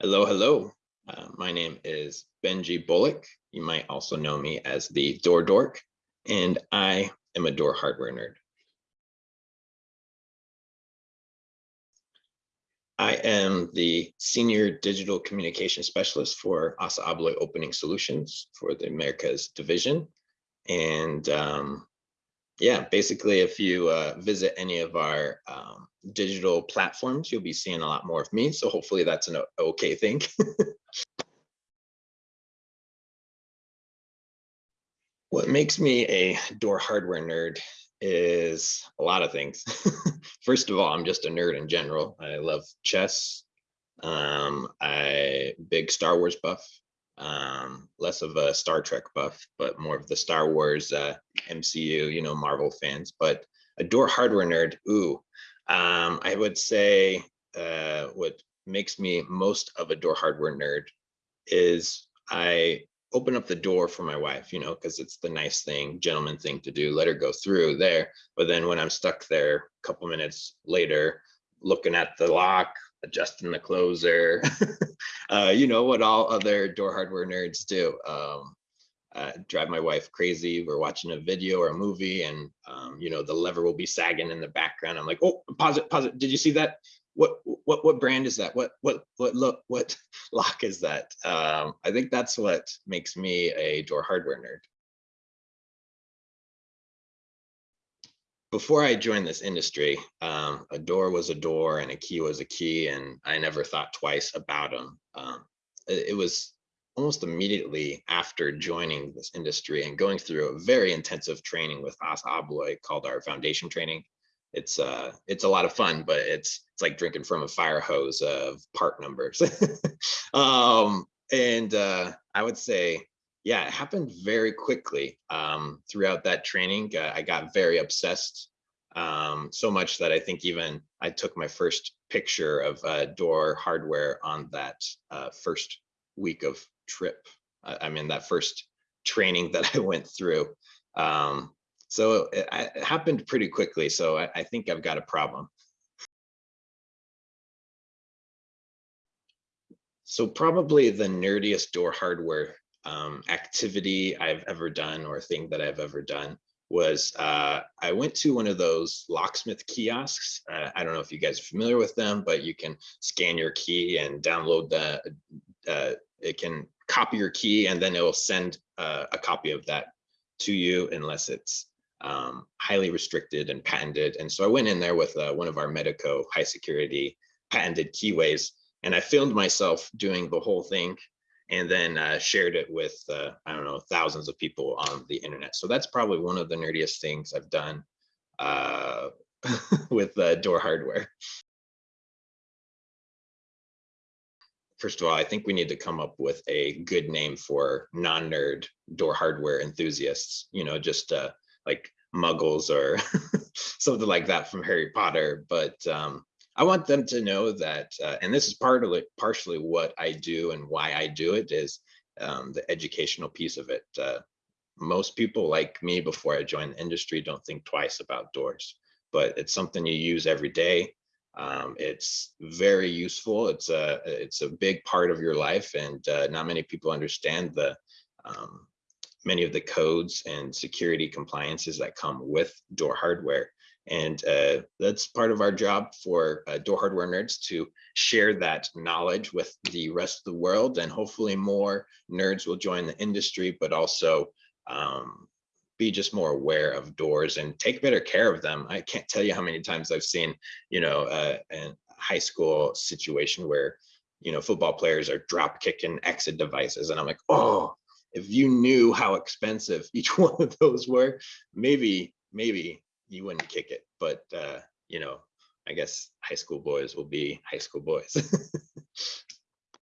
Hello, hello. Uh, my name is Benji Bullock. You might also know me as the Door Dork, and I am a door hardware nerd. I am the Senior Digital Communication Specialist for Assa Abloy Opening Solutions for the Americas Division. And um, yeah, basically, if you uh, visit any of our um, digital platforms, you'll be seeing a lot more of me. So hopefully that's an okay thing. what makes me a door hardware nerd is a lot of things. First of all, I'm just a nerd in general. I love chess. Um, I big Star Wars buff um, less of a Star Trek buff, but more of the Star Wars uh, MCU, you know, Marvel fans. But a door hardware nerd, ooh, um, I would say uh, what makes me most of a door hardware nerd is I open up the door for my wife, you know, because it's the nice thing, gentleman thing to do, let her go through there. But then when I'm stuck there a couple minutes later, looking at the lock, adjusting the closer, uh, you know what all other door hardware nerds do. Um, uh, drive my wife crazy. We're watching a video or a movie and, um, you know, the lever will be sagging in the background. I'm like, oh, pause it, pause it. Did you see that? What, what, what brand is that? What, what, what look, what lock is that? Um, I think that's what makes me a door hardware nerd. Before I joined this industry, um, a door was a door and a key was a key, and I never thought twice about them. Um, it, it, was almost immediately after joining this industry and going through a very intensive training with Assa Abloy called our foundation training. It's uh, it's a lot of fun, but it's it's like drinking from a fire hose of part numbers. um, and uh, I would say yeah, it happened very quickly um, throughout that training. Uh, I got very obsessed, um, so much that I think even I took my first picture of uh, door hardware on that uh, first week of trip. I mean, that first training that I went through. Um, so it, it, happened pretty quickly. So I, I think I've got a problem. So probably the nerdiest door hardware um, activity I've ever done or thing that I've ever done was uh, I went to one of those locksmith kiosks. Uh, I don't know if you guys are familiar with them, but you can scan your key and download the, uh, it can copy your key and then it will send uh, a copy of that to you unless it's um, highly restricted and patented. And so I went in there with uh, one of our Medeco high security patented keyways and I filmed myself doing the whole thing and then uh, shared it with, uh, I don't know, thousands of people on the internet. So that's probably one of the nerdiest things I've done uh, with uh, door hardware. First of all, I think we need to come up with a good name for non-nerd door hardware enthusiasts, you know, just uh, like muggles or something like that from Harry Potter. But um, I want them to know that, uh, and this is partly partially what I do and why I do it is um, the educational piece of it. Uh, most people like me before I joined the industry don't think twice about doors, but it's something you use every day. Um, it's very useful. It's a it's a big part of your life, and uh, not many people understand the um, many of the codes and security compliances that come with door hardware. And uh, that's part of our job for uh, door hardware nerds to share that knowledge with the rest of the world. And hopefully more nerds will join the industry, but also um, be just more aware of doors and take better care of them. I can't tell you how many times I've seen, you know, uh, a high school situation where, you know, football players are drop kicking exit devices. And I'm like, oh, if you knew how expensive each one of those were, maybe, maybe you wouldn't kick it. But uh, you know, I guess high school boys will be high school boys.